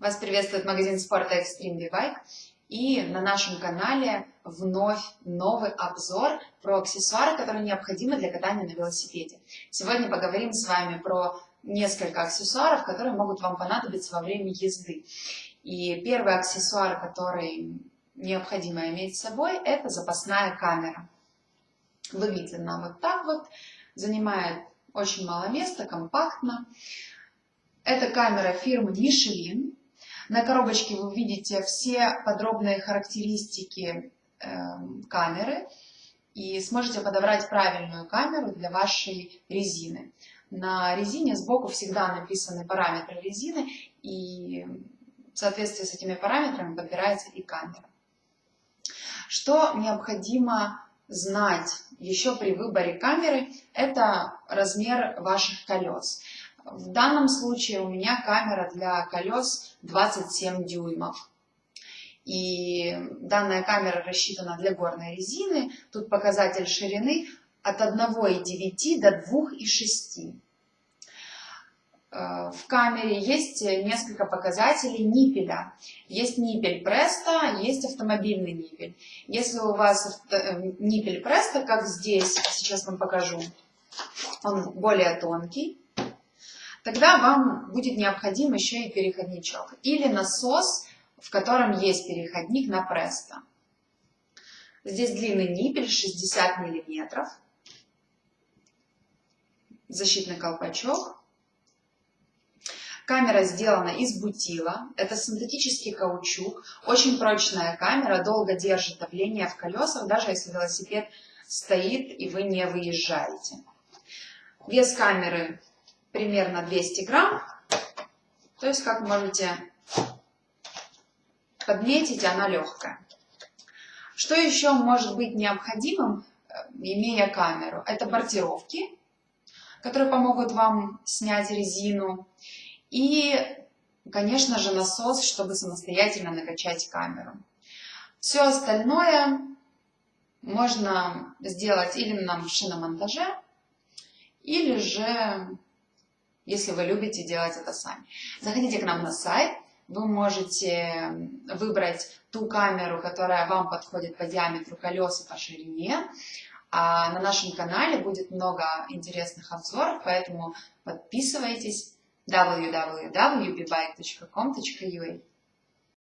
Вас приветствует магазин спорта Extreme V-Bike. И на нашем канале вновь новый обзор про аксессуары, которые необходимы для катания на велосипеде. Сегодня поговорим с вами про несколько аксессуаров, которые могут вам понадобиться во время езды. И первый аксессуар, который необходимо иметь с собой, это запасная камера. Выглядит она вот так вот, занимает очень мало места, компактно. Это камера фирмы Michelin. На коробочке вы увидите все подробные характеристики э, камеры и сможете подобрать правильную камеру для вашей резины. На резине сбоку всегда написаны параметры резины, и в соответствии с этими параметрами подбирается и камера. Что необходимо знать еще при выборе камеры, это размер ваших колес. В данном случае у меня камера для колес 27 дюймов. И данная камера рассчитана для горной резины. Тут показатель ширины от 1,9 до 2,6. Э, в камере есть несколько показателей ниппеля. Есть ниппель Преста, есть автомобильный ниппель. Если у вас э, ниппель Преста, как здесь, сейчас вам покажу, он более тонкий, тогда вам будет необходим еще и переходничок или насос, в котором есть переходник на Преста. Здесь длинный ниппель 60 мм, защитный колпачок. Камера сделана из бутила, это синтетический каучук, очень прочная камера, долго держит давление в колесах, даже если велосипед стоит и вы не выезжаете. Вес камеры примерно 200 грамм. То есть, как можете подметить, она легкая. Что еще может быть необходимым, э, имея камеру? Это бортировки, которые помогут вам снять резину. И, конечно же, насос, чтобы самостоятельно накачать камеру. Все остальное можно сделать или на шиномонтаже, или же если вы любите делать это сами. Заходите к нам на сайт, вы можете выбрать ту камеру, которая вам подходит по диаметру колес и по ширине. А на нашем канале будет много интересных обзоров, поэтому подписывайтесь www.bbike.com.ua